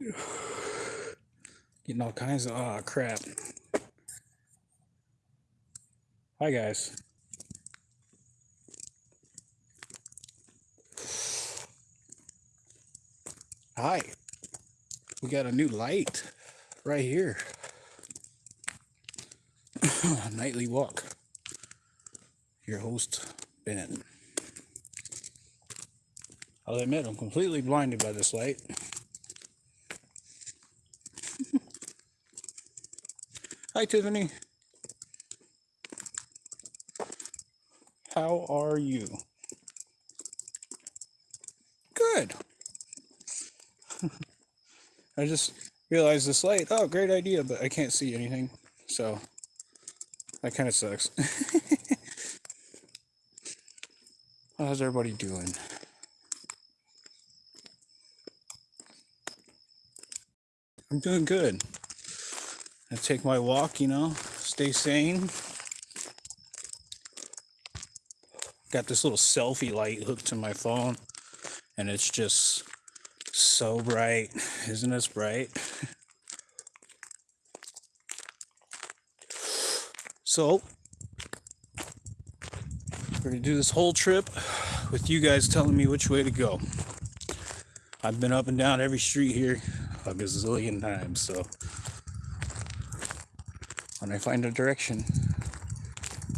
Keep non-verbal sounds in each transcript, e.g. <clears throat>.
Getting all kinds of ah crap. Hi guys. Hi. We got a new light right here. <coughs> Nightly walk. Your host, Ben. I'll admit I'm completely blinded by this light. Hi, Tiffany. How are you? Good. <laughs> I just realized this light. Oh, great idea, but I can't see anything. So that kind of sucks. <laughs> How's everybody doing? I'm doing good. Take my walk, you know, stay sane. Got this little selfie light hooked to my phone, and it's just so bright. Isn't this bright? <laughs> So, we're gonna do this whole trip with you guys telling me which way to go. I've been up and down every street here a gazillion times, so when I find a direction,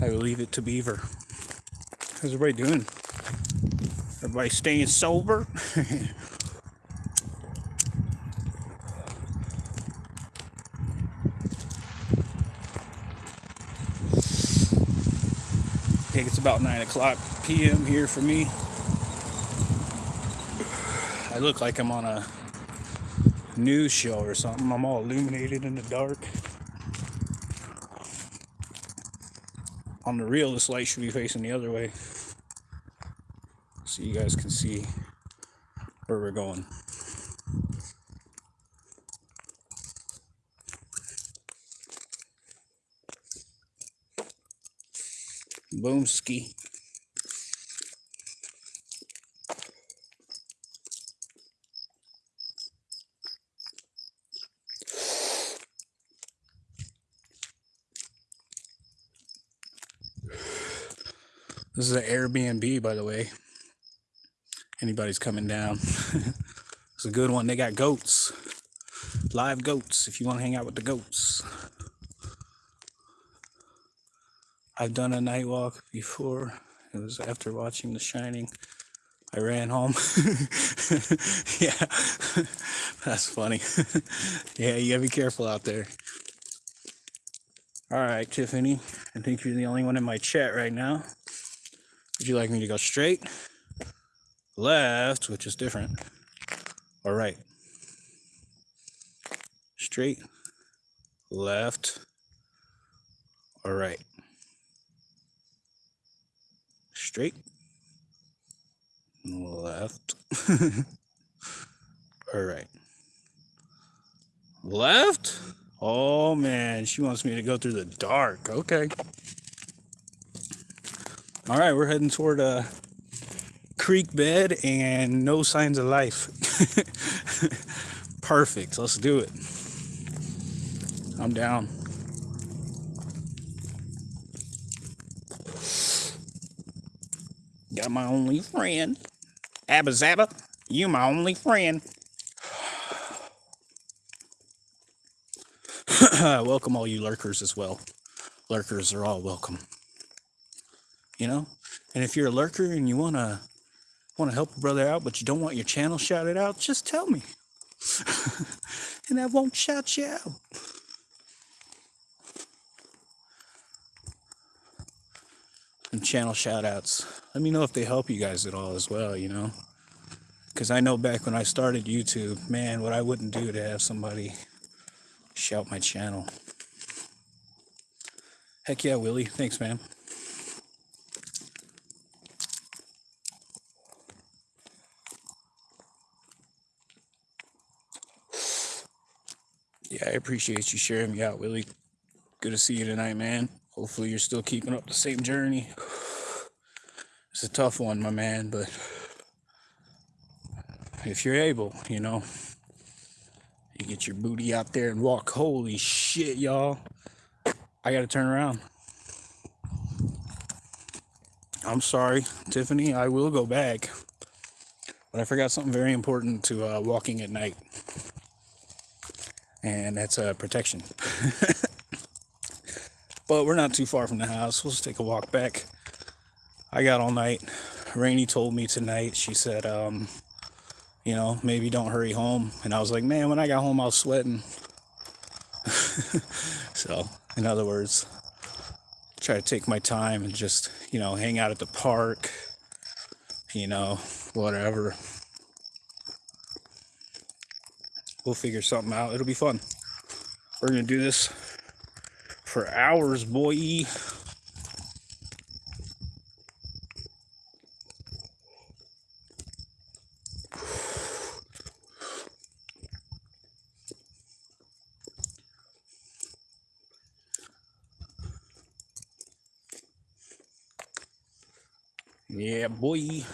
I will leave it to Beaver. How's everybody doing? Everybody staying sober? I <laughs> think it's about 9 o'clock p.m. here for me. I look like I'm on a news show or something. I'm all illuminated in the dark. On the reel, this light should be facing the other way. So you guys can see where we're going. Boom ski. This is an Airbnb, by the way. Anybody's coming down. <laughs> it's a good one. They got goats, live goats, if you want to hang out with the goats. I've done a night walk before. It was after watching The Shining. I ran home. <laughs> yeah, <laughs> that's funny. yeah, you gotta be careful out there. All right, Tiffany. I think you're the only one in my chat right now. Would you like me to go straight, left, which is different, or right? Straight, left, or right? Straight, left, <laughs> or right? Left? Oh man, she wants me to go through the dark. Okay. All right, we're heading toward a creek bed and no signs of life. <laughs> Perfect. Let's do it. I'm down. Got my only friend. Abba Zabba, you my only friend. <clears throat> welcome all you lurkers as well. Lurkers are all welcome you know? And if you're a lurker and you want to want to help a brother out but you don't want your channel shouted out just tell me. <laughs> And i won't shout you out. And channel shout outs let me know if they help you guys at all as well you know? Because i know back when i started youtube man what i wouldn't do to have somebody shout my channel. Heck yeah willie. Thanks man I appreciate you sharing me out, Willie. Good to see you tonight, man. Hopefully you're still keeping up the same journey. It's a tough one, my man, but if you're able, you know, You get your booty out there and walk. Holy shit, y'all. I gotta turn around. I'm sorry, Tiffany. I will go back. But I forgot something very important to uh, walking at night. And that's uh, protection. <laughs> but we're not too far from the house. We'll just take a walk back. I got all night. Rainey told me tonight, she said, um, you know, maybe don't hurry home. And I was like, man, when I got home, I was sweating. <laughs> so, in other words, try to take my time and just, you know, hang out at the park, you know, whatever. We'll figure something out. It'll be fun. We're going to do this for hours, boy. Yeah, boy.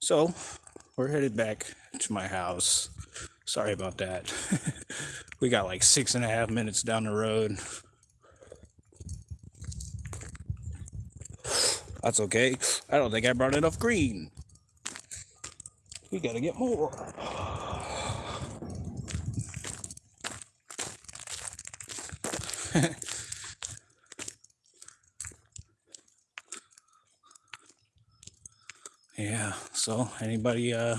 So, we're headed back to my house. Sorry about that. <laughs> we got like six and a half minutes down the road. That's okay. I don't think I brought enough green. We gotta get more. <laughs> yeah, so anybody uh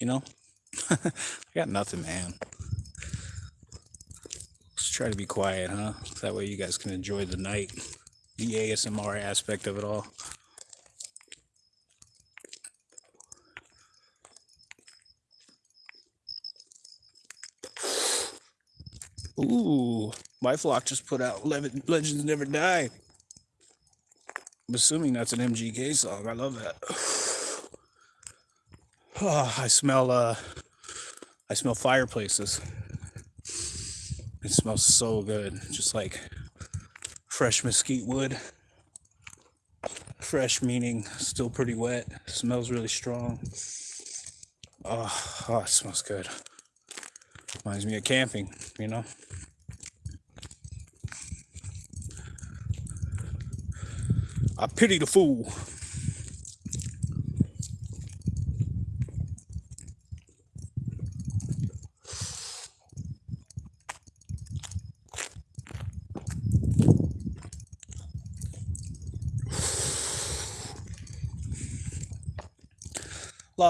you know? <laughs> I got nothing, man. Let's try to be quiet, huh? That way you guys can enjoy the night, the ASMR aspect of it all. Ooh, my flock just put out Legends Never Die. I'm assuming that's an MGK song. I love that. Oh, I smell uh I smell fireplaces. It smells so good, just like fresh mesquite wood. Fresh meaning still pretty wet. Smells really strong. Oh, oh, it smells good. Reminds me of camping, you know. I pity the fool.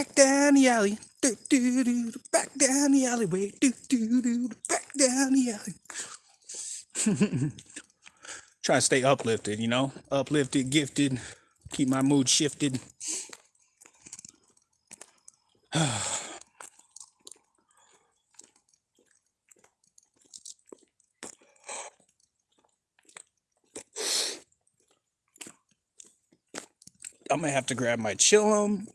Back down the alley. Do, do, do, back down the alleyway. Do, do, do, back down the alley. <laughs> Try to stay uplifted, you know? Uplifted, gifted, keep my mood shifted. <sighs> I'm gonna have to grab my chillum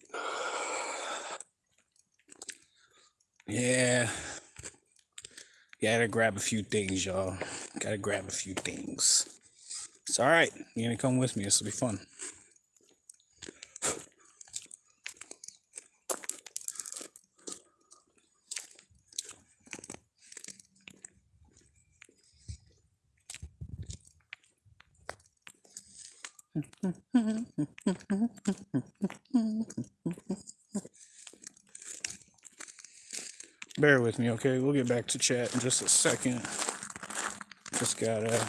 Gotta grab a few things, y'all. Gotta grab a few things. It's all right. You're gonna come with me. This will be fun. Bear with me, okay? We'll get back to chat in just a second. Just gotta.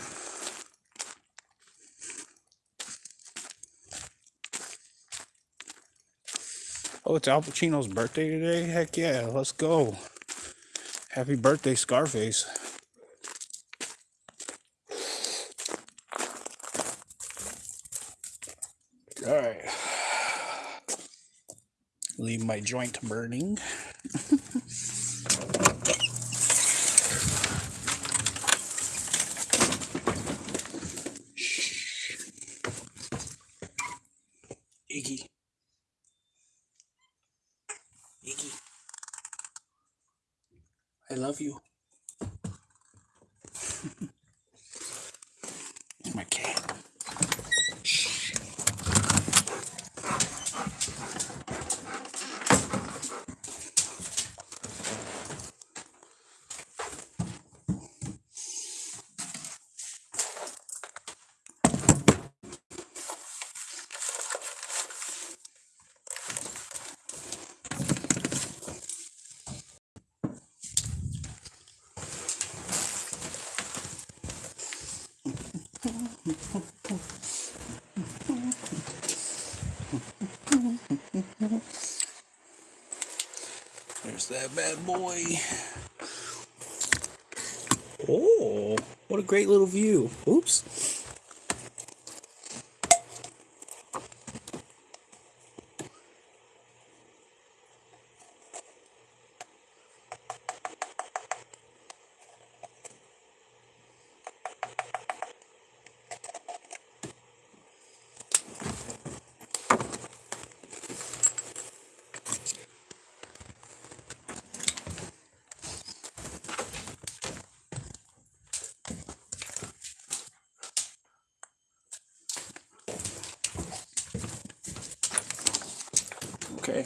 Oh, it's Al Pacino's birthday today? Heck yeah, let's go. Happy birthday, Scarface. All right. Leave my joint burning. Shh. Iggy. Iggy. I love you. it's my cat. Shh. There's that bad boy. Oh, what a great little view. Oops. Okay.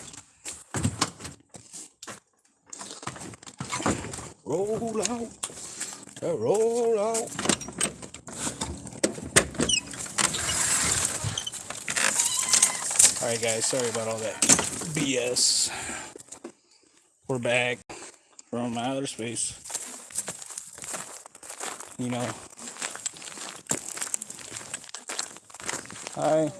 Roll out. Uh, roll out. Alright guys, sorry about all that BS. We're back from outer space. You know. Hi.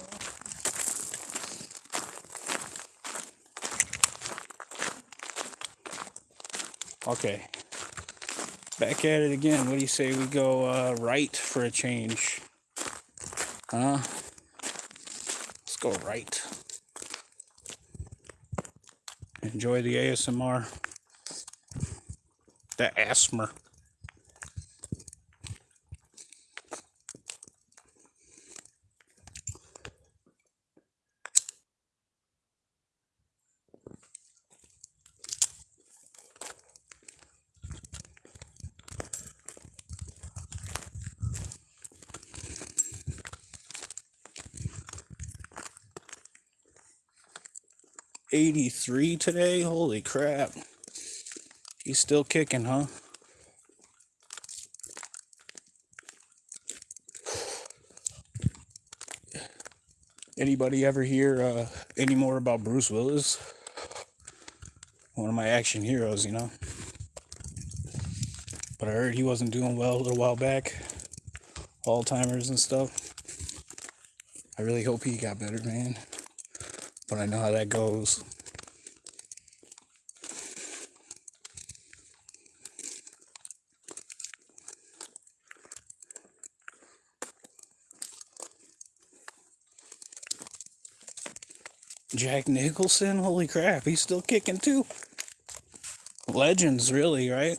Okay. Back at it again. What do you say we go uh, right for a change? Huh? Let's go right. Enjoy the ASMR. The asthma. Eighty-three today. Holy crap! He's still kicking, huh? Anybody ever hear uh, any more about Bruce Willis? One of my action heroes, you know. But I heard he wasn't doing well a little while back. Alzheimer's and stuff. I really hope he got better, man. But I know how that goes. Jack Nicholson, holy crap, he's still kicking too. Legends, really, right?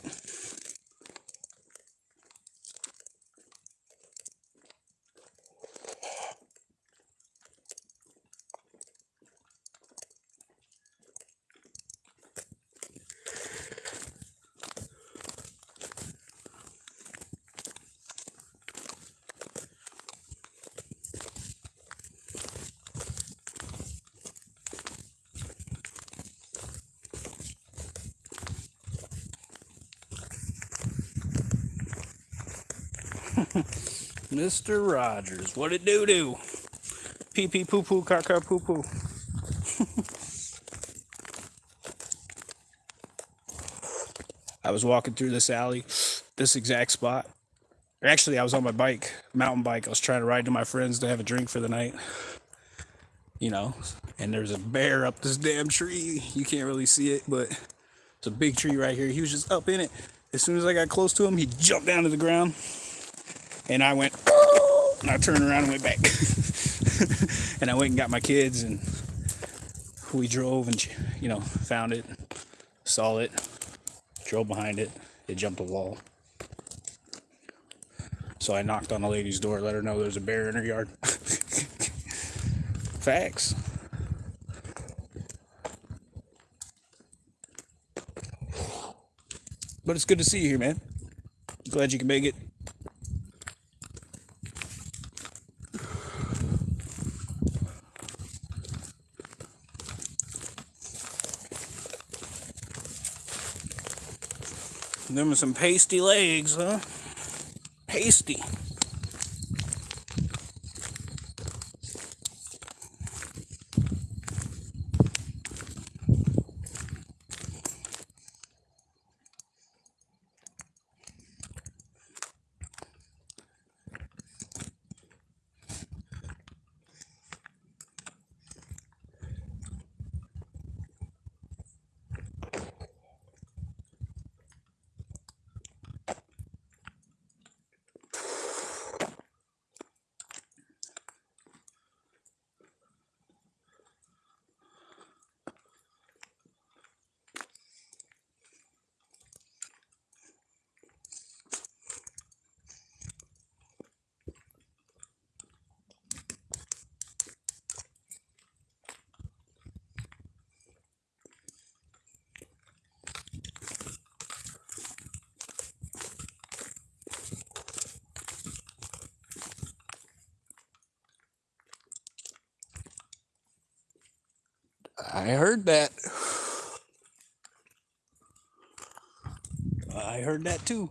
Mr. Rogers, what it do do? Pee pee poo poo caca poo poo. <laughs> I was walking through this alley, this exact spot. Actually, I was on my bike, mountain bike. I was trying to ride to my friends to have a drink for the night. You know, and there's a bear up this damn tree. You can't really see it, but it's a big tree right here. He was just up in it. As soon as I got close to him, he jumped down to the ground. And I went, and I turned around and went back. <laughs> and I went and got my kids and we drove and you know found it, saw it, drove behind it. It jumped a wall. So I knocked on the lady's door, let her know there's a bear in her yard. <laughs> Facts. But it's good to see you here, man. Glad you can make it. Them some pasty legs, huh? Pasty. I heard that. I heard that too.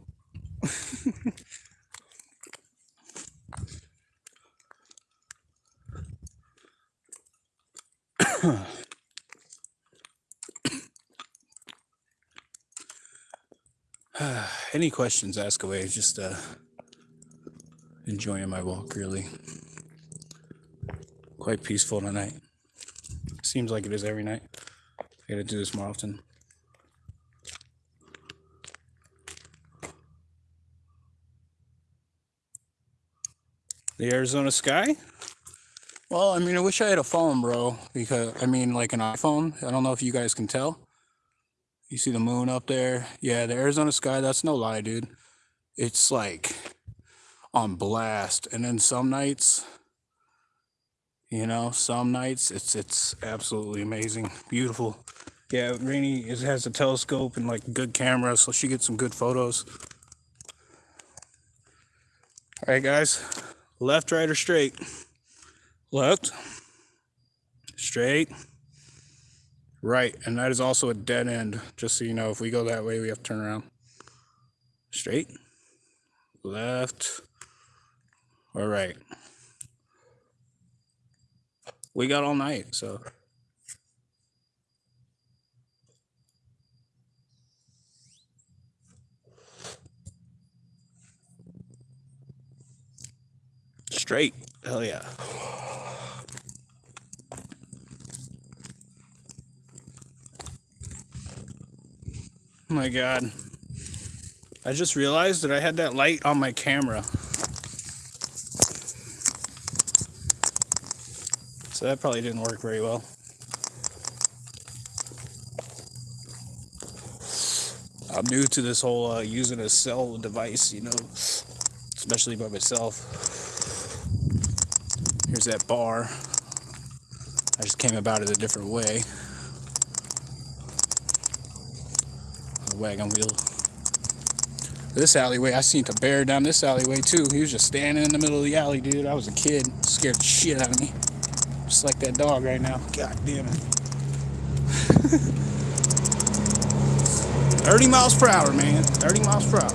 <sighs> Any questions, ask away. Just uh, enjoying my walk, really. Quite peaceful tonight. Seems like it is every night. I gotta do this more often. The Arizona sky? Well, I mean, I wish I had a phone, bro. Because, I mean, like an iPhone. I don't know if you guys can tell. You see the moon up there? Yeah, the Arizona sky, that's no lie, dude. It's like on blast. And then some nights, you know, some nights it's it's absolutely amazing, beautiful. Yeah, Rainy is, has a telescope and like good camera, so she gets some good photos. All right, guys, left, right, or straight? Left, straight, right, and that is also a dead end. Just so you know, if we go that way, we have to turn around. Straight, left, or right we got all night. So straight. Hell yeah. Oh my god. I just realized that I had that light on my camera. So that probably didn't work very well. I'm new to this whole uh, using a cell device, you know, especially by myself. Here's that bar. I just came about it a different way. A wagon wheel. This alleyway, I seen a bear down this alleyway too. He was just standing in the middle of the alley, dude. I was a kid, scared the shit out of me. Just like that dog right now. God damn it. <laughs> 30 miles per hour, man. 30 miles per hour.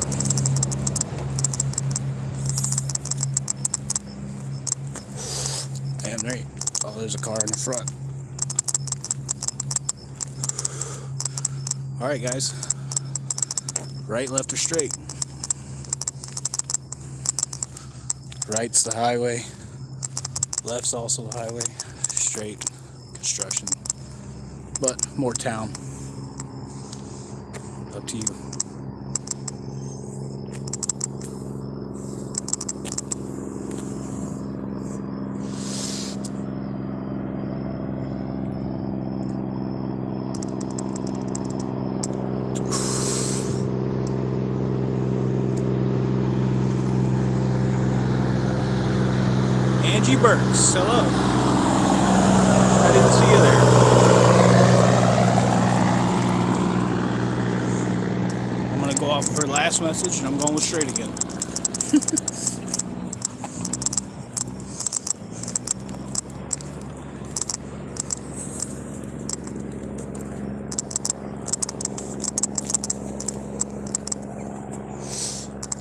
Damn right. Oh, there's a car in the front. All right, guys. Right, left, or straight? Right's the highway. Left's also the highway straight construction, but more town. Up to you. Burks, hello. I didn't see you there. I'm gonna go off of her last message and I'm going with straight again. <laughs>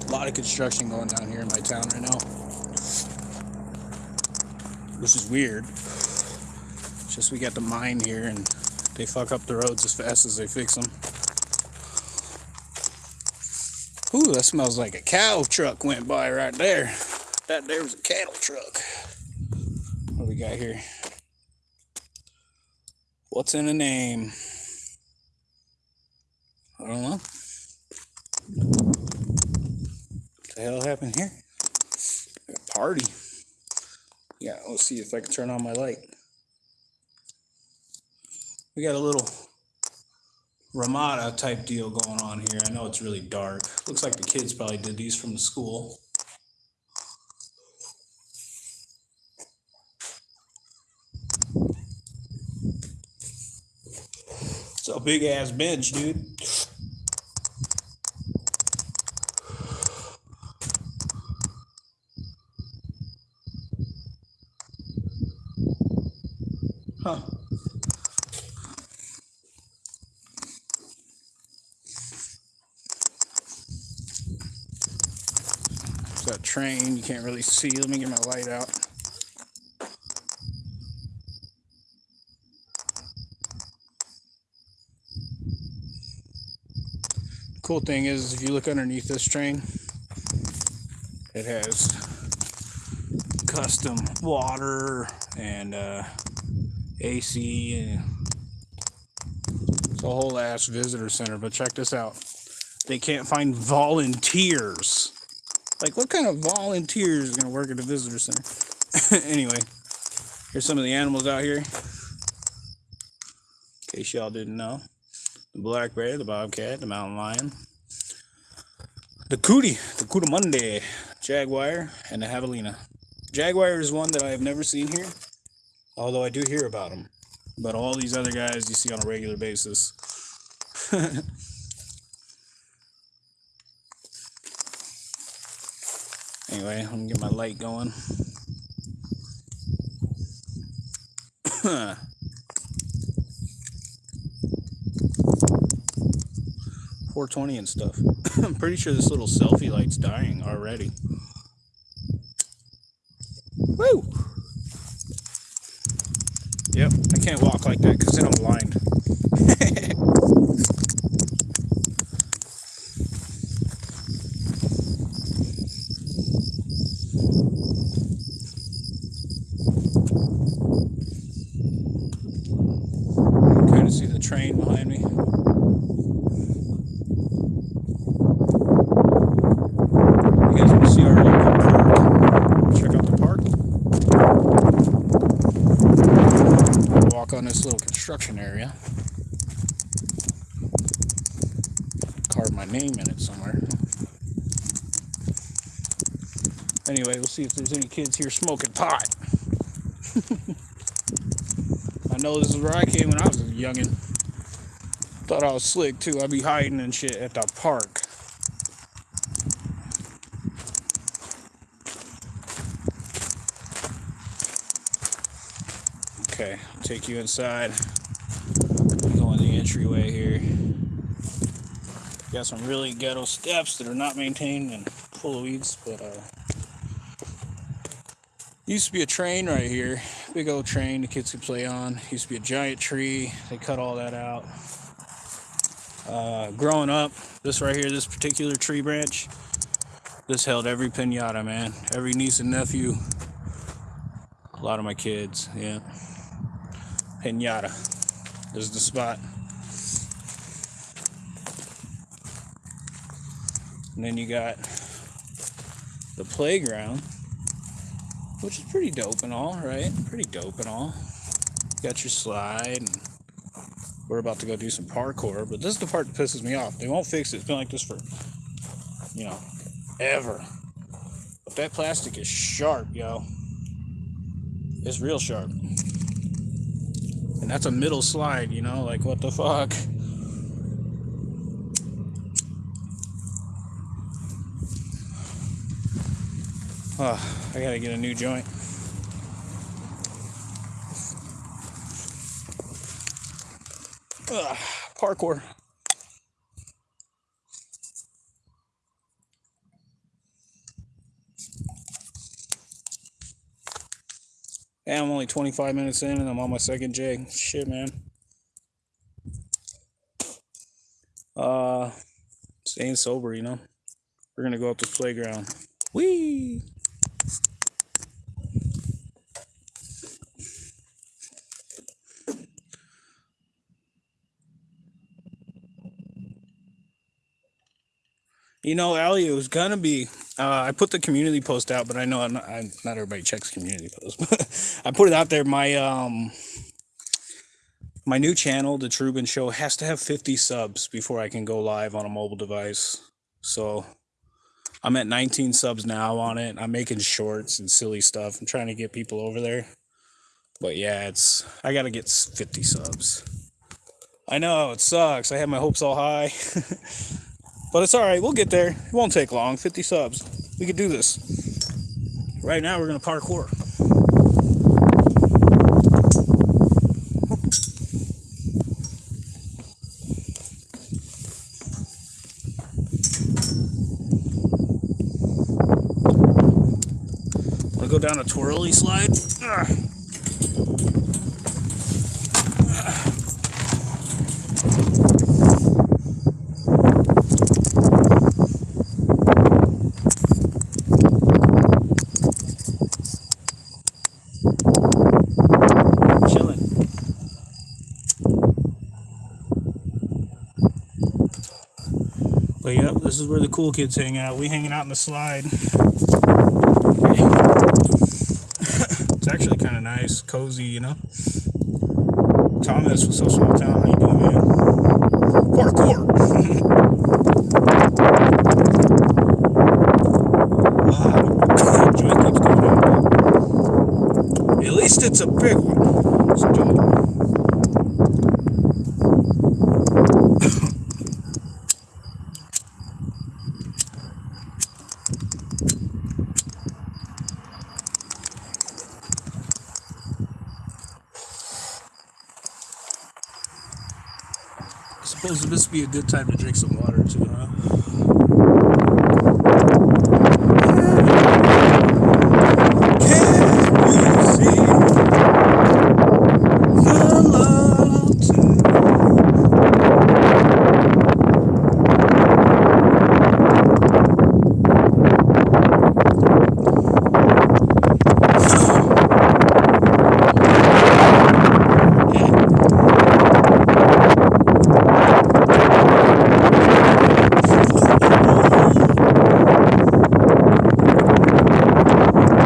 A lot of construction going down here in my town right now. Which is weird. It's just we got the mine here and they fuck up the roads as fast as they fix them. Ooh, that smells like a cow truck went by right there. That there was a cattle truck. What we got here? What's in a name? I don't know. What the hell happened here? Party. Yeah, let's see if I can turn on my light. We got a little Ramada type deal going on here. I know it's really dark. Looks like the kids probably did these from the school. It's a big ass bench, dude. Huh. It's that train. You can't really see. Let me get my light out. Cool thing is, if you look underneath this train, it has custom water and uh, AC and it's a whole ass visitor center. But check this out. They can't find volunteers. Like what kind of volunteers are gonna work at the visitor center? <laughs> anyway, here's some of the animals out here. In case y'all didn't know. The black bear, the bobcat, the mountain lion, the cootie, the Coatimundi, jaguar, and the javelina. Jaguar is one that I have never seen here, although I do hear about them. But all these other guys you see on a regular basis. <laughs> anyway, I'm gonna get my light going. <coughs> Four twenty and stuff. <coughs> I'm pretty sure this little selfie light's dying already. Woo! Yep, I can't walk like that because then I'm blind. <laughs> kind of see the train behind me. You guys want to see our local park? Check out the park. Walk on this little construction area. Carve my name in it somewhere. Anyway, we'll see if there's any kids here smoking pot. <laughs> I know this is where I came when I was a youngin'. Thought I was slick too. I'd be hiding and shit at the park. Okay, I'll take you inside. Go in the entryway here. Got some really ghetto steps that are not maintained and full of weeds, but uh used to be a train right here. Big old train the kids could play on. Used to be a giant tree. They cut all that out. Uh, growing up, this right here, this particular tree branch, this held every pinata, man. Every niece and nephew. A lot of my kids, yeah. Pinata. This is the spot. And then you got the playground, which is pretty dope and all, right? Pretty dope and all. got your slide, and we're about to go do some parkour, but this is the part that pisses me off. They won't fix it. It's been like this for, you know, ever. But that plastic is sharp, yo. It's real sharp. And that's a middle slide, you know, like what the fuck? Oh, <sighs> I gotta get a new joint. Ugh, parkour. Yeah, I'm only 25 minutes in and I'm on my second jig. Shit, man. Uh, staying sober, you know. We're gonna go up the playground. Whee! You know, Ali, it was gonna be. Uh, I put the community post out, but I know I'm not, I'm, not everybody checks community posts. <laughs> I put it out there. My um, my new channel, the Trubin Show, has to have 50 subs before I can go live on a mobile device. So I'm at 19 subs now on it. I'm making shorts and silly stuff. I'm trying to get people over there. But yeah, it's I gotta get 50 subs. I know it sucks. I had my hopes all high. <laughs> But it's all right. We'll get there. It won't take long. 50 subs. We could do this. Right now, we're going to parkour. Wanna go down a twirly slide. Ugh. Chilling. But yep, this is where the cool kids hang out. We hanging out in the slide. it's actually kind of nice, cozy, you know. Thomas, what's up, small town? How you doing, man? Parkour. Ah, joint keeps coming out. At least it's a big one. It's a joint. I suppose this would be a good time to drink some water too, huh? Can you see the love tonight?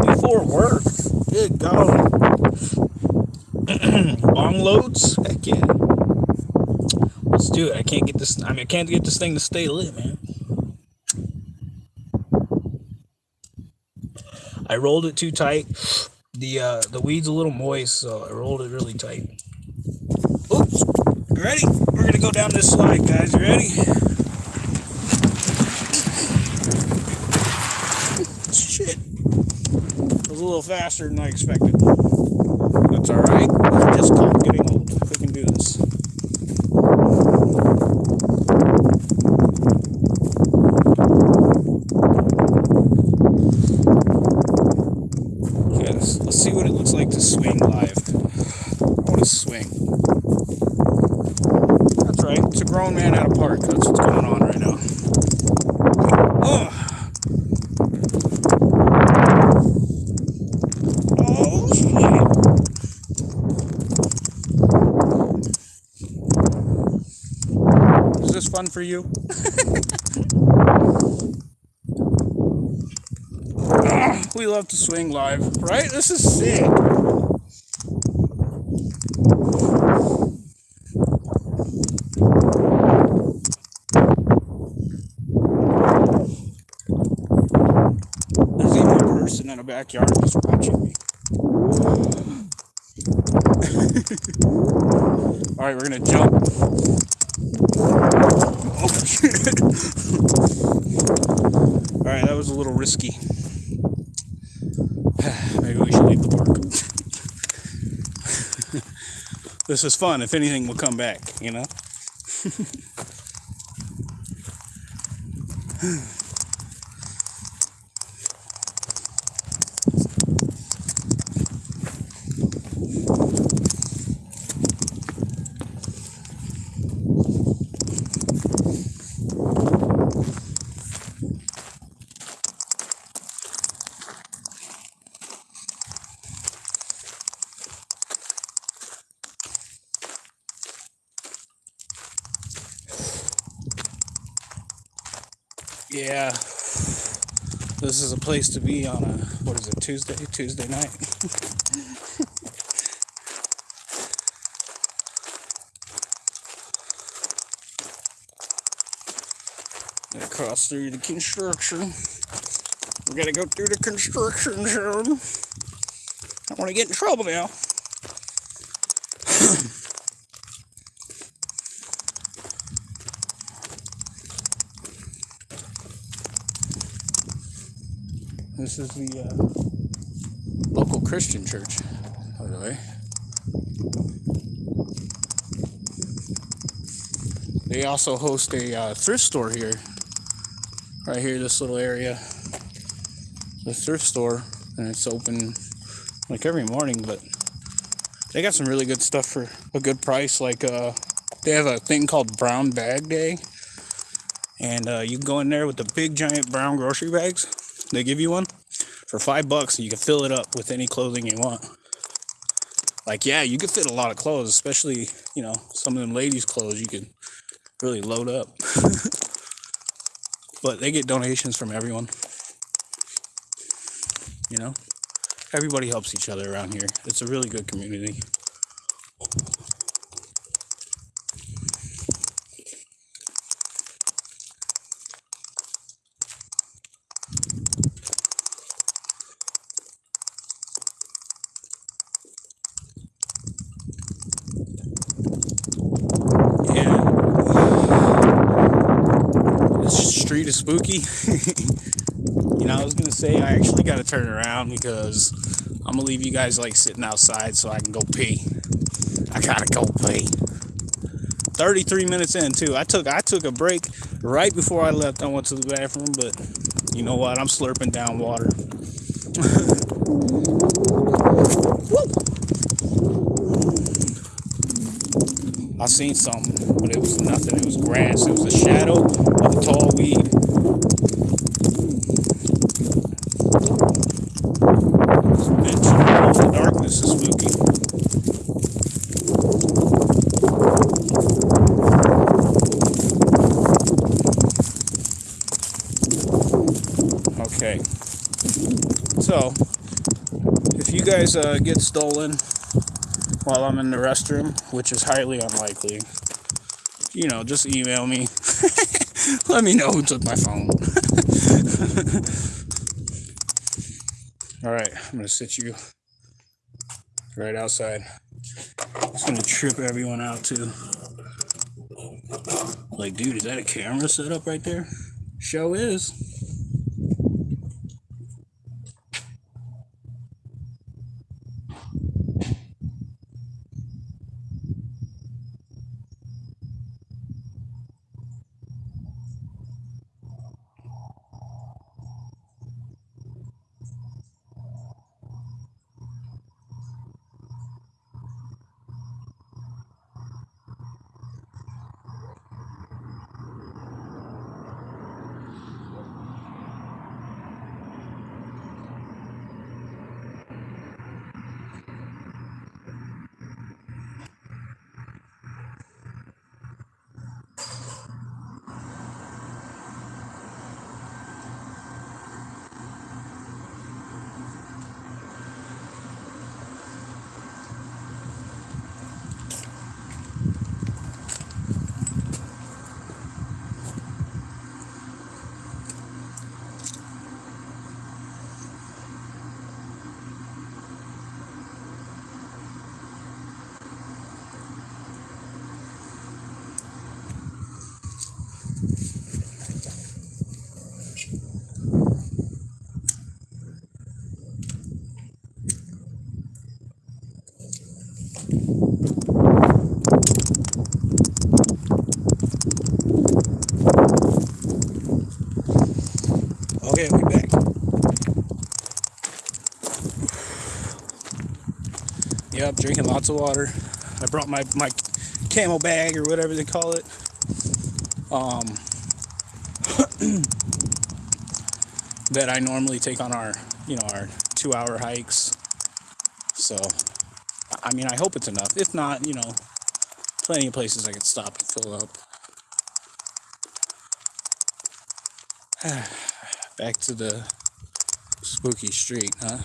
Before work. Good God. Long loads? Heck yeah. Let's do it. I can't get this I mean I can't get this thing to stay lit, man. I rolled it too tight. The uh the weed's a little moist, so I rolled it really tight. Oops. You ready? We're gonna go down this slide, guys. You ready? Shit. It was a little faster than I expected. That's alright. Just called getting old. We can do this. Okay, let's, let's see what it looks like to swing live. I want to swing. That's right. It's a grown man at a park. That's what's going on right now. Ugh. Oh, shit. Is this fun for you? <laughs> We love to swing live, right? This is sick. In a backyard just watching me. All right, we're gonna jump. Oh, shit. All right, that was a little risky. Maybe we should leave the park. This is fun. If anything, we'll come back, you know? Yeah. This is a place to be on a, what is it, Tuesday? Tuesday night. <laughs> Cross through the construction. We gotta go through the construction zone. I don't want to get in trouble now. This is the uh, local Christian church, by the way. They also host a uh, thrift store here, right here, this little area. The thrift store, and it's open like every morning, but they got some really good stuff for a good price. Like, uh, they have a thing called Brown Bag Day, and uh, you can go in there with the big giant brown grocery bags they give you one for five bucks and you can fill it up with any clothing you want. Like, yeah, you could fit a lot of clothes, especially, you know, some of them ladies' clothes you could really load up. <laughs> but they get donations from everyone. You know? Everybody helps each other around here. It's a really good community. Street is spooky. <laughs> you know, I was gonna say I actually gotta turn around because I'm gonna leave you guys like sitting outside so I can go pee. I gotta go pee. 33 minutes in too. I took I took a break right before I left. I went to the bathroom, but you know what? I'm slurping down water. <laughs> I seen something, but it was nothing. It was grass. It was a shadow of a tall weed. Okay. So, if you guys uh, get stolen while I'm in the restroom, which is highly unlikely, you know, just email me. <laughs> Let me know who took my phone. <laughs> All right, I'm gonna sit you right outside. It's gonna trip everyone out too. Like, dude, is that a camera set up right there? Show is. Drinking lots of water. I brought my my camel bag or whatever they call it. Um, <clears throat> that I normally take on our, you know, our two-hour hikes. So, I I mean, I hope it's enough. If not, you know, plenty of places I could stop and fill up. <sighs> Back to the spooky street, huh?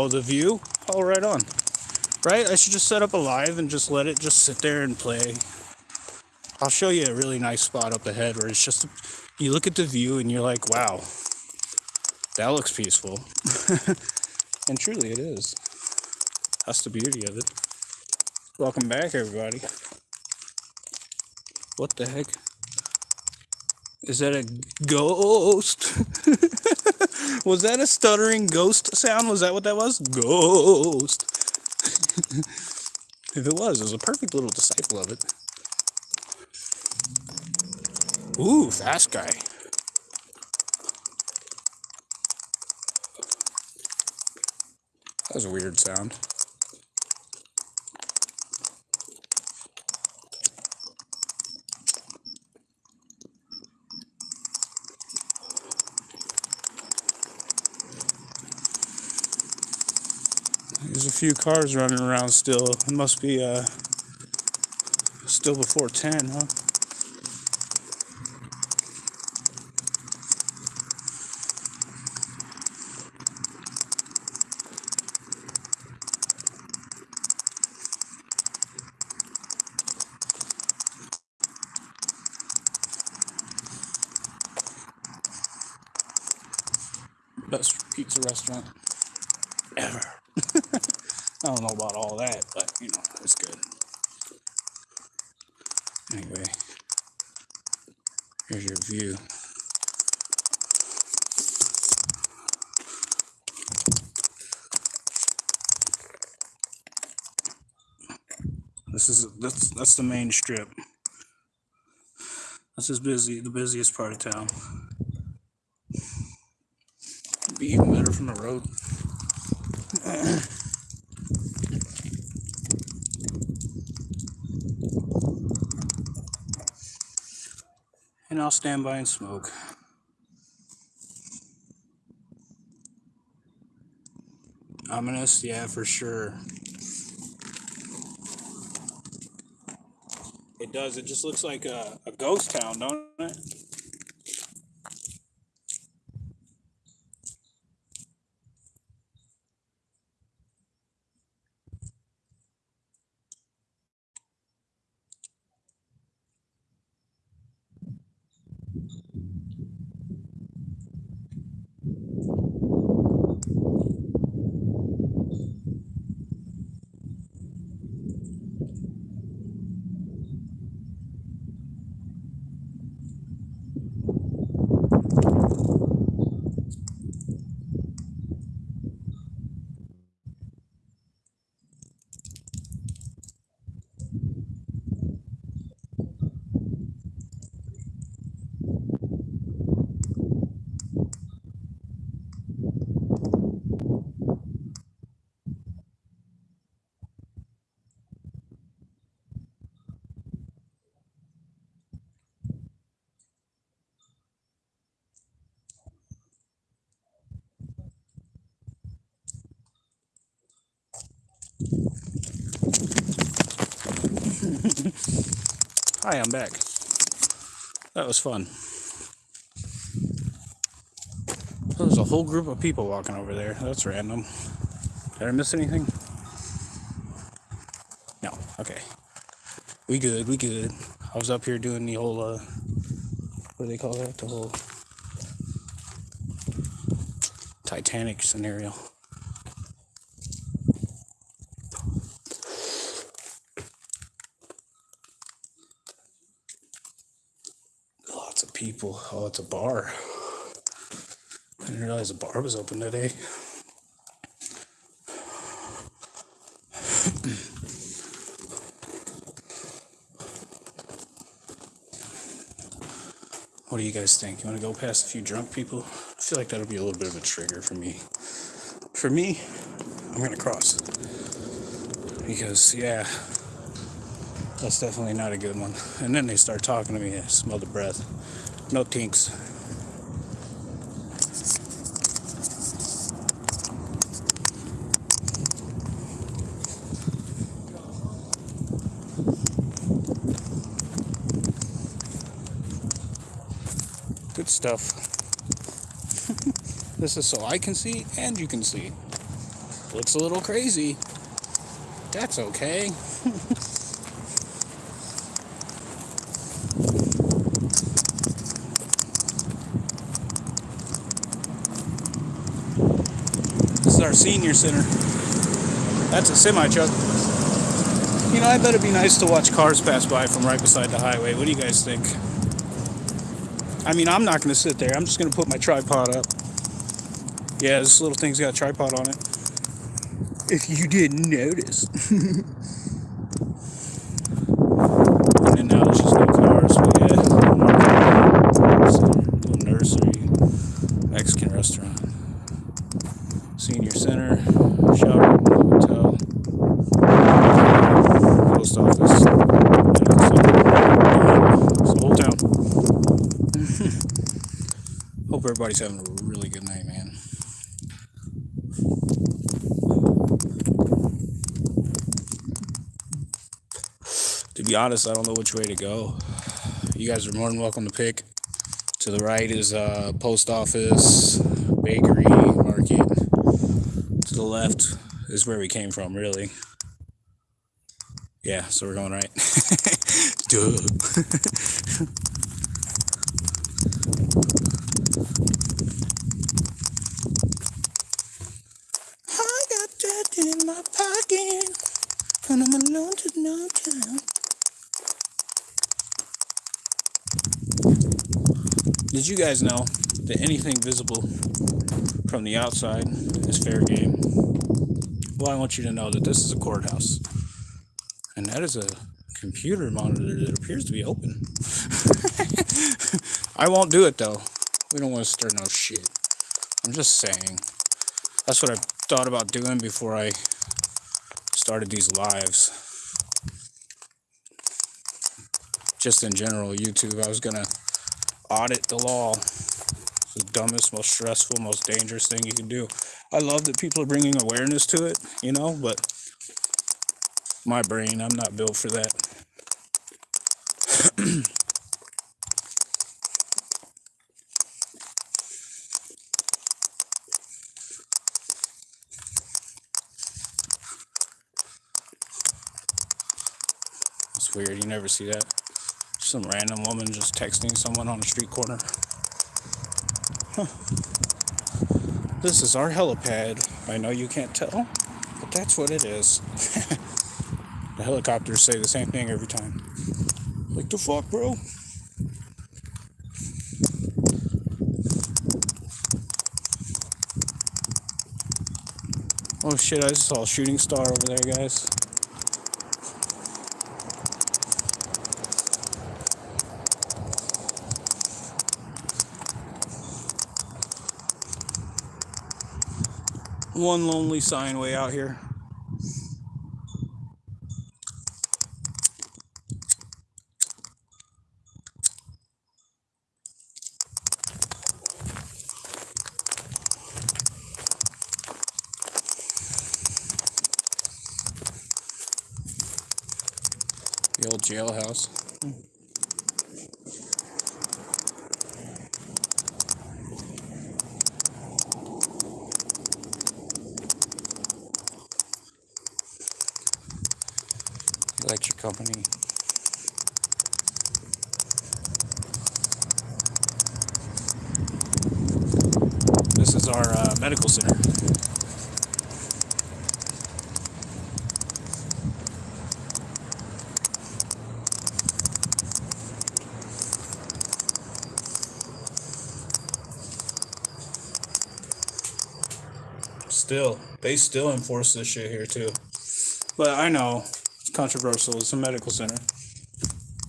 Oh, the view? Oh, right on. Right? I should just set up a live and just let it just sit there and play. I'll show you a really nice spot up ahead where it's just, you look at the view and you're like, wow, that looks peaceful. <laughs> and truly it is. That's the beauty of it. Welcome back, everybody. What the heck? Is that a ghost? <laughs> was that a stuttering ghost sound? Was that what that was? Ghost. <laughs> if it was, it was a perfect little disciple of it. Ooh, fast guy. That was a weird sound. There's a few cars running around still. It must be uh still before 10, huh? Best pizza restaurant ever. I don't know about all that, but you know, it's good. Anyway, here's your view. This is that's that's the main strip. This is busy, the busiest part of town. Be even better from the road. <clears throat> I'll stand by and smoke. Ominous, yeah, for sure. It does. It just looks like a, a ghost town, don't it? Hi, I'm back. That was fun. There's a whole group of people walking over there. That's random. Did I miss anything? No. Okay. We good. We good. I was up here doing the whole uh, what do they call that? The whole Titanic scenario. Lots of people. Oh, it's a bar. I didn't realize the bar was open today. What do you guys think? You want to go past a few drunk people? I feel like that'll be a little bit of a trigger for me. For me, I'm gonna cross because yeah, that's definitely not a good one. And then they start talking to me. I smell the breath. No tinks. Good stuff. <laughs> this is so I can see and you can see. Looks a little crazy. That's okay. <laughs> our senior center. That's a semi truck. You know, I bet it'd be nice to watch cars pass by from right beside the highway. What do you guys think? I mean, I'm not going to sit there. I'm just going to put my tripod up. Yeah, this little thing's got a tripod on it. If you didn't notice. <laughs> and then now there's just no cars. But yeah, little nursery, Mexican restaurant, senior center, shop, hotel, post office. It's the whole town. Hope having a really good night, man. To be honest, I don't know which way to go. You guys are more than welcome to pick. To the right is uh, post office, bakery, market. To the left is where we came from, really. Yeah, so we're going right. <laughs> Duh. <laughs> I got that in my pocket when I'm alone to no time. Did you guys know that anything visible from the outside is fair game? Well, I want you to know that this is a courthouse, and that is a computer monitor that appears to be open. <laughs> I won't do it though. We don't want to stir no shit. I'm just saying. That's what I thought about doing before I started these lives. Just in general, YouTube, I was gonna audit the law. It's the dumbest, most stressful, most dangerous thing you can do. I love that people are bringing awareness to it, you know, but my brain, I'm not built for that. It's weird. You never see that. Some random woman just texting someone on a street corner. Huh. This is our helipad. I know you can't tell, but that's what it is. <laughs> the helicopters say the same thing every time. Like the fuck, bro? Oh shit, I just saw a shooting star over there, guys. One lonely sign way out here. The old jailhouse. Hmm. Electric company. This is our uh, medical center. Still, they still enforce this shit here too. But I know it's controversial. It's a medical center.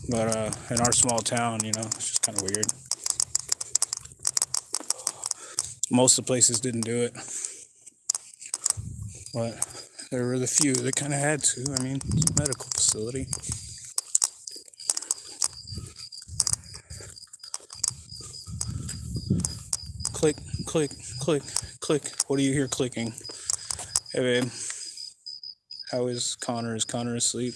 But uh, in our small town, you know, it's just kind of weird. Most of the places didn't do it. But there were the few that kind of had to. I mean, it's a medical facility. Click, click, click, click. What do you hear clicking? Hey, babe. How is Connor? Is Connor asleep?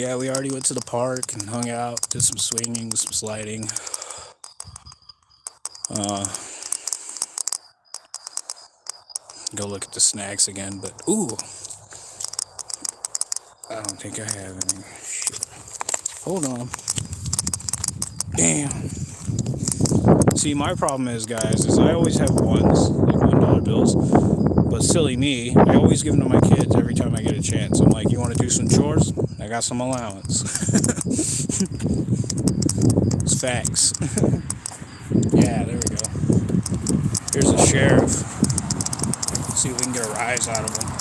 Yeah, we already went to the park and hung out, did some swinging, some sliding. Uh, go look at the snacks again, but ooh, I don't think I have any. Shit. Hold on. Damn. See, my problem is, guys, is I always have ones, like one dollar bills. But silly me, I always give them to my kids every I get a chance. I'm like, you want to do some chores? I got some allowance. <laughs> it's facts. <laughs> yeah, there we go. Here's the sheriff. See if we can get a rise out of him.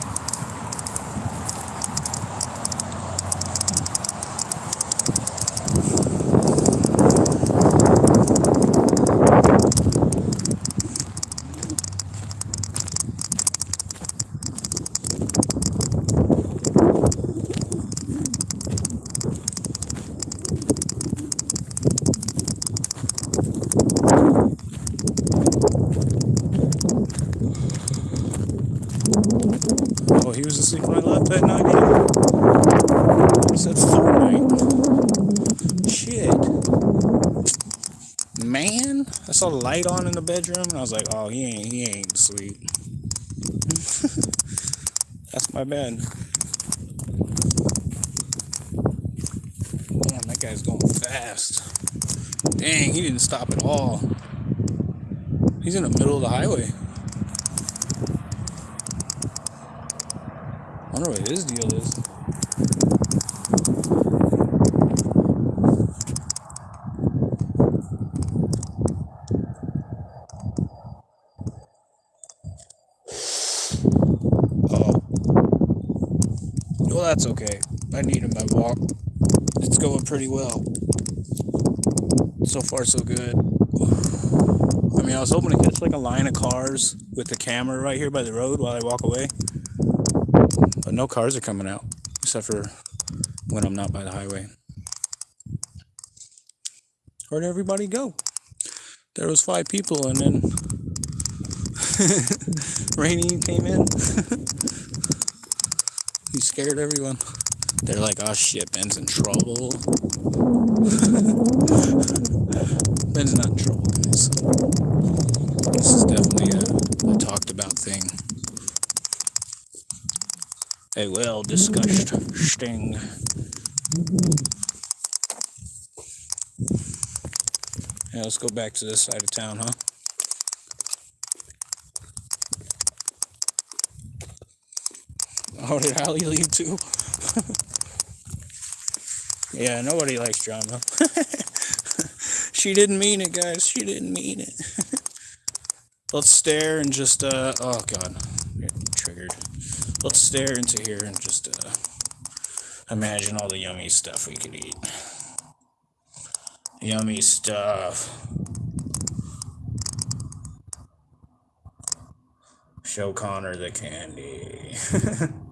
Oh, he was asleep when I left that night. Either. I said Fortnite. Shit. Man, I saw the light on in the bedroom, and I was like, "Oh, he ain't, he ain't asleep." <laughs> That's my bad. Damn, that guy's going fast. Dang, he didn't stop at all. He's in the middle of the highway. I wonder what his deal is. That's okay. I need him at walk. It's going pretty well. So far, so good. I mean, I was hoping to catch like a line of cars with the camera right here by the road while I walk away. But no cars are coming out, except for when I'm not by the highway. Where'd everybody go? There was five people, and then <laughs> Rainy came in. <laughs> he scared everyone. They're like, "Oh shit, Ben's in trouble." <laughs> Ben's not in trouble, guys. This is definitely a, a talked about thing. A well discussed sting. Yeah, let's go back to this side of town, huh? Oh, did Allie leave too? yeah, nobody likes drama. <laughs> she didn't mean it, guys. She didn't mean it. <laughs> Let's stare and just, uh, oh god, getting triggered. Let's stare into here and just, uh, imagine all the yummy stuff we could eat. Yummy stuff. Show Connor the candy. <laughs>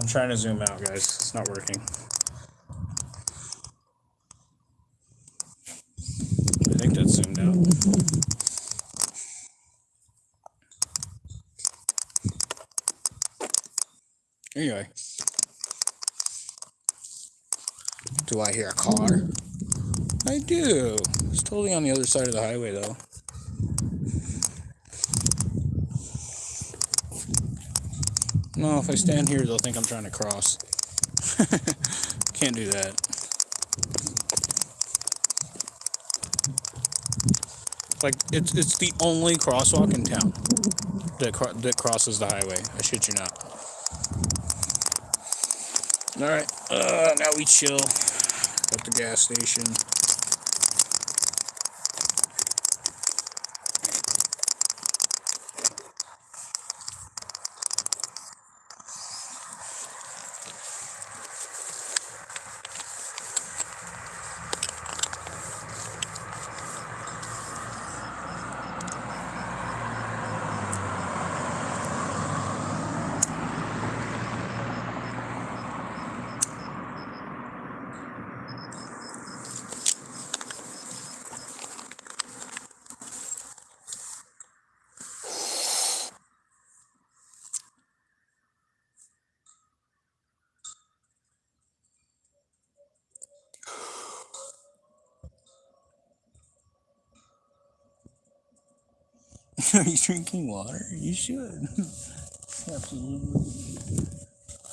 I'm trying to zoom out, guys. It's not working. I think that's zoomed out. Anyway. Do I hear a car? I do. It's totally on the other side of the highway, though. No, if I stand here, they'll think I'm trying to cross. <laughs> Can't do that. Like it's it's the only crosswalk in town that cro- that crosses the highway. I shit you not. All right, uh, now we chill at the gas station. <laughs> Are you drinking water? You should. <laughs> Absolutely.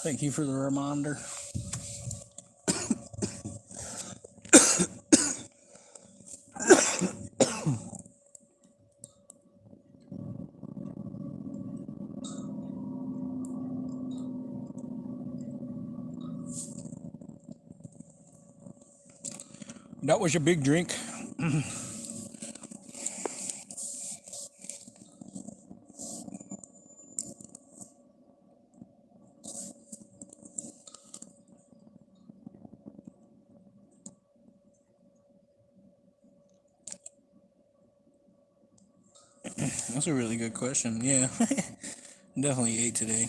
Thank you for the reminder. <coughs> That was your big drink. <coughs> That's a really good question. Yeah. <laughs> Definitely ate today.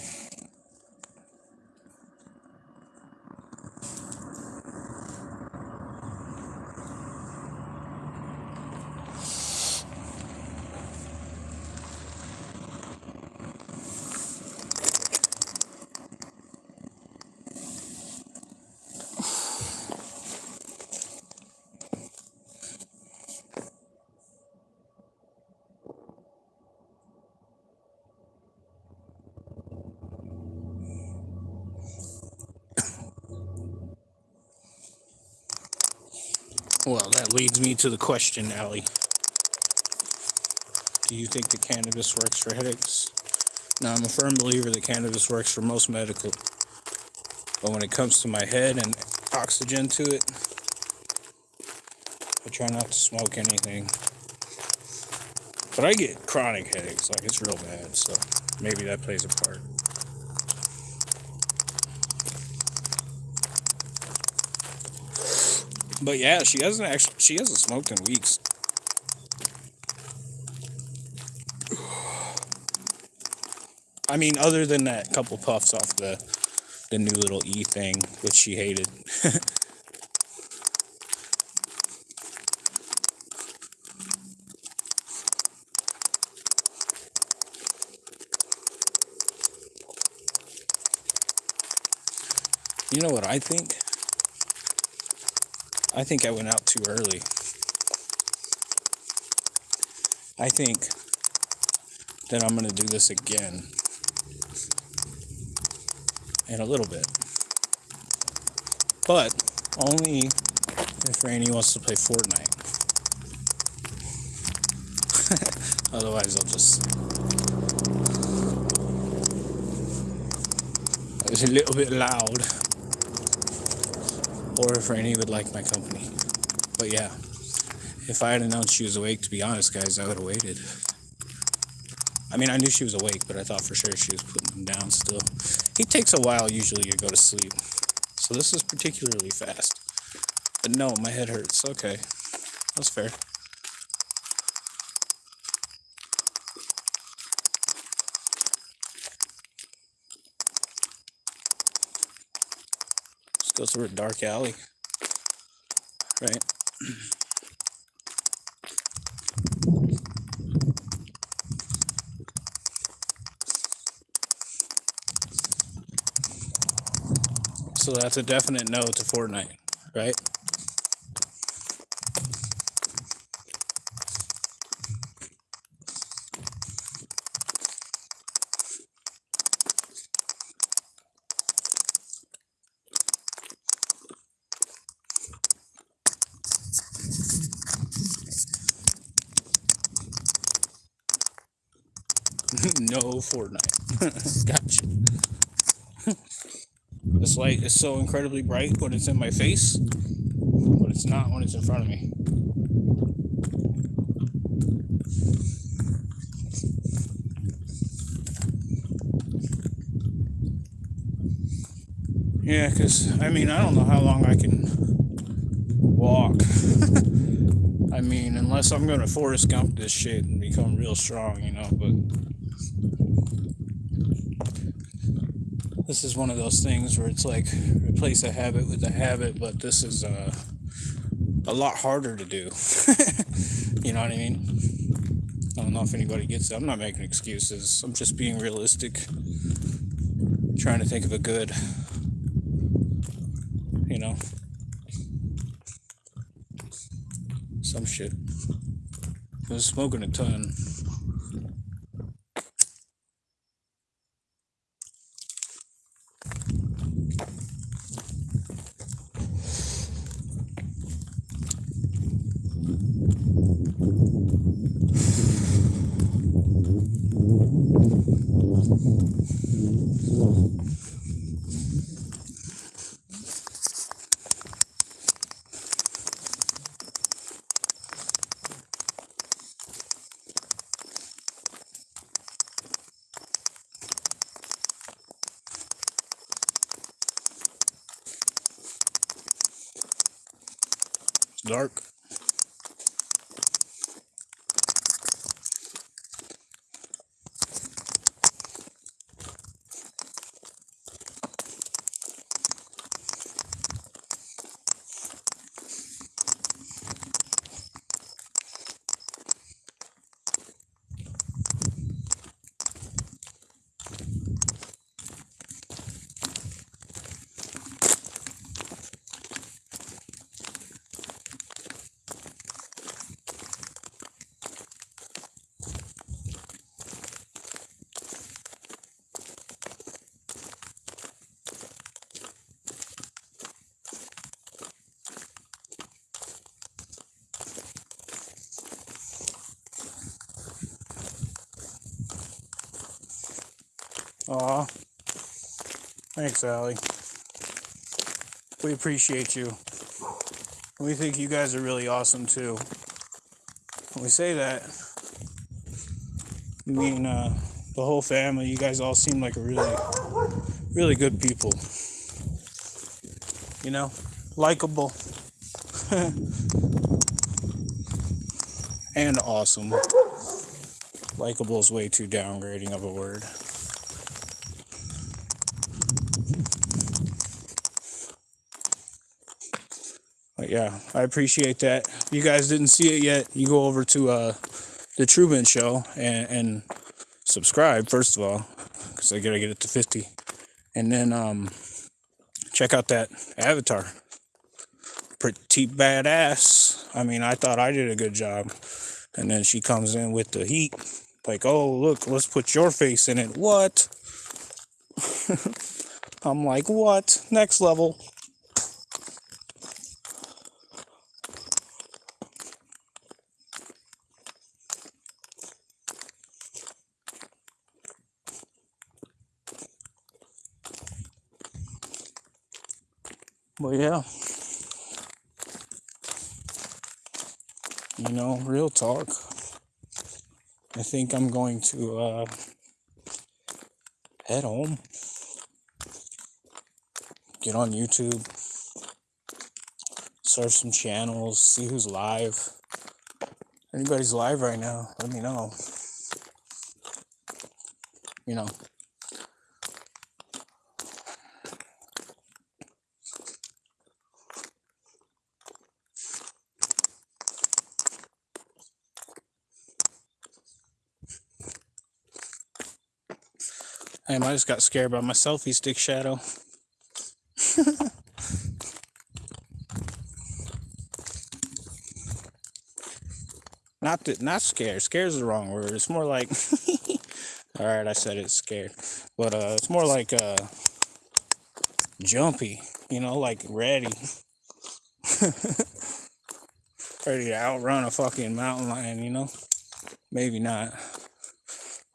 Well, that leads me to the question, Allie. Do you think that cannabis works for headaches? Now, I'm a firm believer that cannabis works for most medical. But when it comes to my head and oxygen to it, I try not to smoke anything. But I get chronic headaches, like it's real bad, so maybe that plays a part. But yeah, she hasn't actually she hasn't smoked in weeks. <sighs> I mean, other than that couple puffs off the the new little E thing, which she hated. <laughs> you know what I think? I think I went out too early. I think that I'm going to do this again in a little bit. But only if Rainy wants to play Fortnite. <laughs> Otherwise, I'll just. <laughs> It's a little bit loud. Or if Rainy would like my company. But yeah, if I had announced she was awake, to be honest, guys, I would have waited. I mean, I knew she was awake, but I thought for sure she was putting him down still. He takes a while usually to go to sleep. So this is particularly fast. But no, my head hurts. Okay. That's fair. Go through a dark alley. Right? So that's a definite no to Fortnite, right? no Fortnite. <laughs> gotcha. this light is so incredibly bright when it's in my face, but it's not when it's in front of me. Yeah, because, I mean, I don't know how long I can walk. <laughs> I mean, unless I'm going to Forrest Gump this shit and become real strong, you know, but this is one of those things where it's like replace a habit with a habit, but this is uh, a lot harder to do. <laughs> you know what I mean? I don't know if anybody gets it. I'm not making excuses. I'm just being realistic. Trying to think of a good, you know, some shit. I was smoking a ton. It's dark. Aw. Thanks, Allie. We appreciate you. We think you guys are really awesome too. When we say that, I mean uh, the whole family. You guys all seem like really, really good people. You know, likable <laughs> and awesome. Likable is way too downgrading of a word. Yeah, I appreciate that. If you guys didn't see it yet, you go over to uh, the Truman Show and, and subscribe first of all, because I gotta get it to fifty, and then um, check out that Avatar. Pretty badass. I mean, I thought I did a good job, and then she comes in with the heat, like, oh look, let's put your face in it. What? <laughs> I'm like, what? Next level. Yeah, you know, real talk. I think I'm going to uh, head home, get on YouTube, surf some channels, see who's live. Anybody's live right now, let me know. You know, I just got scared by my selfie stick shadow. <laughs> not that, not scared. Scared is the wrong word. It's more like, <laughs> all right, I said it's scared, but uh, it's more like uh, jumpy. You know, like ready, <laughs> ready to outrun a fucking mountain lion. You know, maybe not.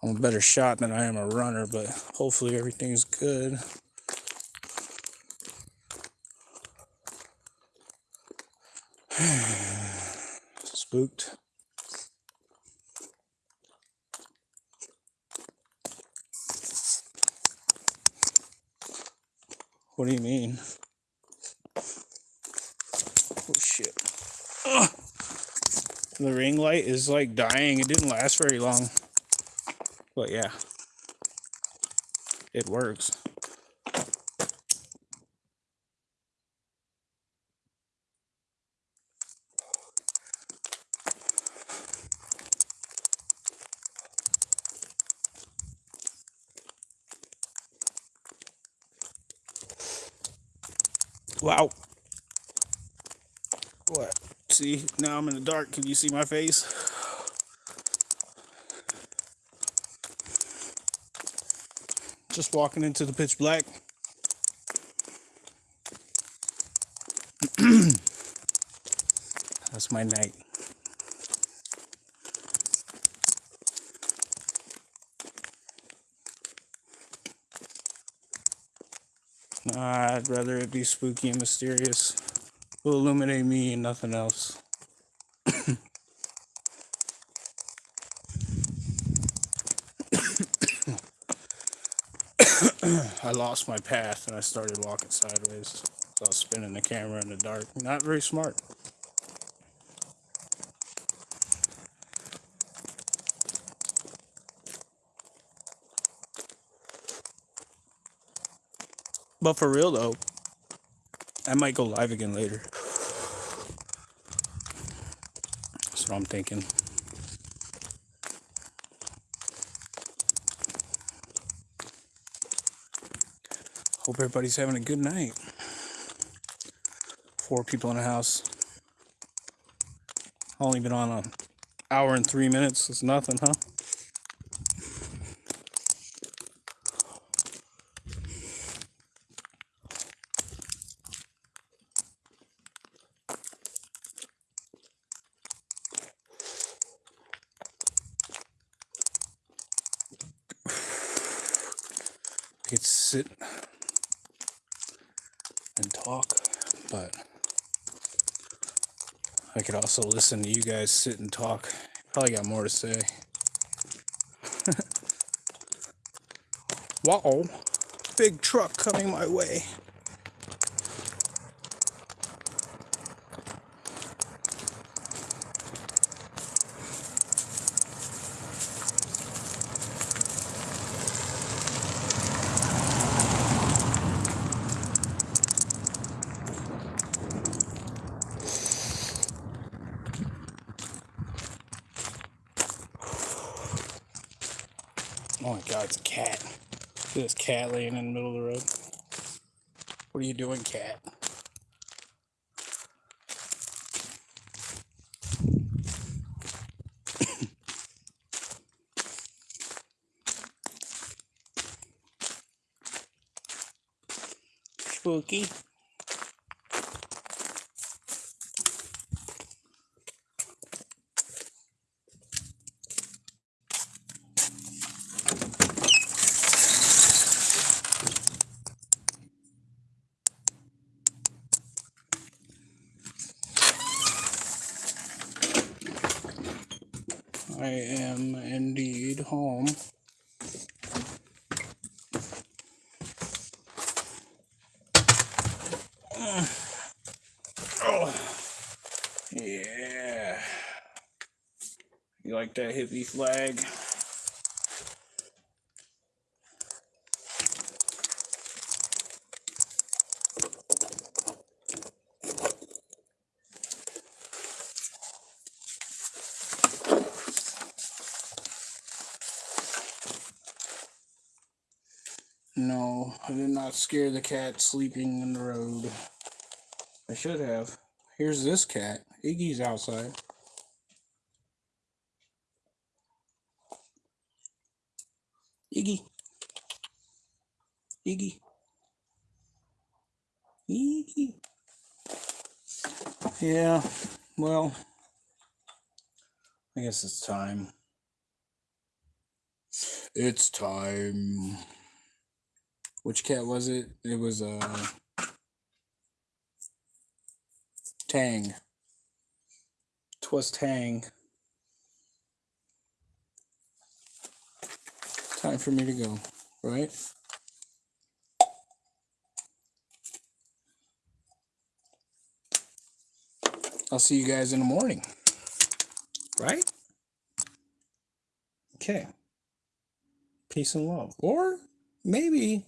I'm a better shot than I am a runner, but hopefully everything's good. <sighs> Spooked. What do you mean? Oh shit. Ugh. The ring light is like dying. It didn't last very long. But yeah, it works. Wow. What? See, now I'm in the dark. Can you see my face? Just walking into the pitch black. That's my night. Nah, I'd rather it be spooky and mysterious. Will illuminate me and nothing else. I lost my path and I started walking sideways. So I was spinning the camera in the dark. Not very smart. But for real though, I might go live again later. That's what I'm thinking. Hope everybody's having a good night. Four people in the house. Only been on an hour and three minutes. It's nothing, huh? could sit and talk, but Also listen to you guys sit and talk. Probably got more to say. <laughs> Wow, big truck coming my way. Oh my god, it's a cat. Look at this cat laying in the middle of the road. What are you doing, cat? Spooky. I am indeed home. Oh, yeah. You like that hippie flag? No, I did not scare the cat sleeping in the road. I should have. Here's this cat. Iggy's outside. Iggy. Iggy. Iggy. Yeah, well, I guess it's time. It's time. Which cat was it? It was uh Tang. Twas Tang. Time for me to go, right? I'll see you guys in the morning. Right? Okay. Peace and love. Or maybe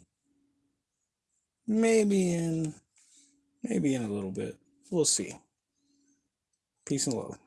maybe in maybe in a little bit. We'll see. Peace and love.